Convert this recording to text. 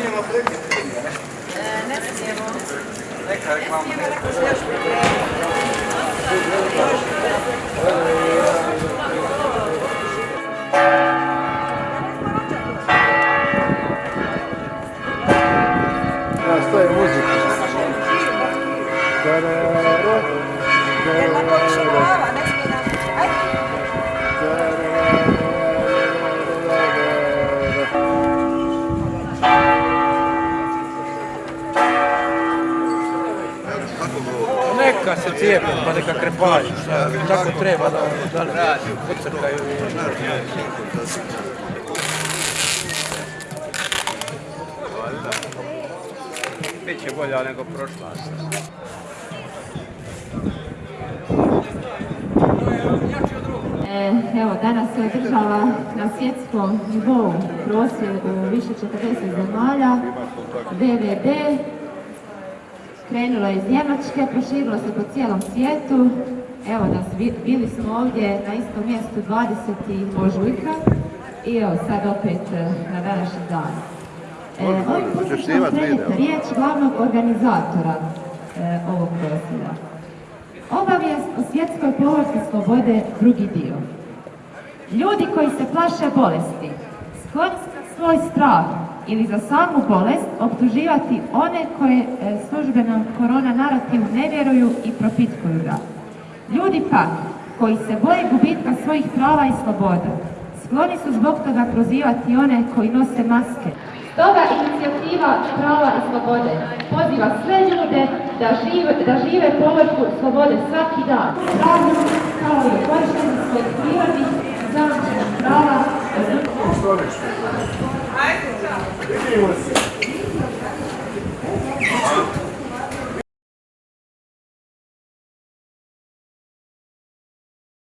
Фамилия, фамилия? Нефтева. Нека реклама. Оставь музыку. Да-да-да. Да-да-да. Neka se cijepe, pa neka krepaju. Tako treba da, da ne pocrkaju. Biće bolja nego prošla. E, Evo, danas se održava na svjetskom nivou prosvjed u više 40 zemalja. DVD krenulo iz Njemačke, proširilo se po cijelom svijetu. Evo nas, bi- bili smo ovdje na istom mjestu 20. ožujka i evo sad opet e, na današnji dan. E, ovim putem riječ glavnog organizatora e, ovog prosvjeda. Obavijest o svjetskoj povorci slobode drugi dio. Ljudi koji se plaše bolesti, skloni svoj strah ili za samu bolest optuživati one koje e, službenom korona narativu ne vjeruju i propitkuju ga. Ljudi pak, koji se boje gubitka svojih prava i sloboda, skloni su zbog toga prozivati one koji nose maske. Stoga inicijativa prava i slobode poziva sve ljude da žive, da žive povrhu slobode svaki dan. Pravno kao i korištenje svojih prirodnih zajamčenih prava Vidimo se.